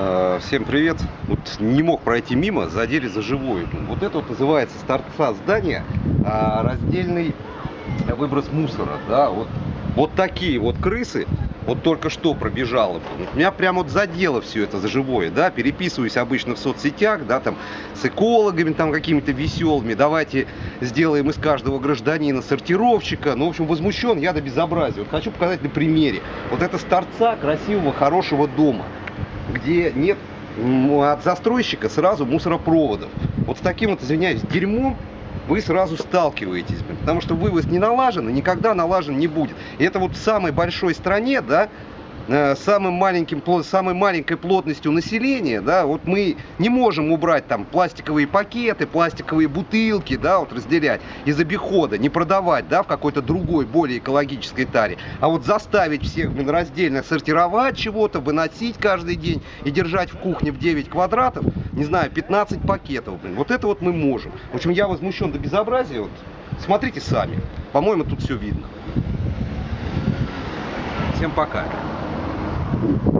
Э, Всем привет. Вот не мог пройти мимо, задели за живое. Вот это вот называется с торца здания а, раздельный выброс мусора. Да? Вот, вот такие вот крысы, вот только что пробежало. Вот Меня прям вот задело все это за живое, да, переписываюсь обычно в соцсетях, да, там с экологами там какими-то веселыми, давайте сделаем из каждого гражданина сортировщика, ну, в общем, возмущен я до безобразия. Вот хочу показать на примере. Вот это с торца красивого, хорошего дома где нет м, от застройщика сразу мусоропроводов. Вот с таким вот, извиняюсь, дерьмом вы сразу сталкиваетесь, потому что вывоз не налажен и никогда налажен не будет. И это вот в самой большой стране, да, самым маленьким, самой маленькой плотностью населения, да, вот мы не можем убрать там пластиковые пакеты, пластиковые бутылки, да, вот разделять из обихода, не продавать, да, в какой-то другой, более экологической таре, а вот заставить всех, раздельно сортировать чего-то, выносить каждый день и держать в кухне в 9 квадратов, не знаю, 15 пакетов, блин, вот это вот мы можем. В общем, я возмущен до безобразия, вот, смотрите сами, по-моему, тут все видно. Всем пока. Thank you.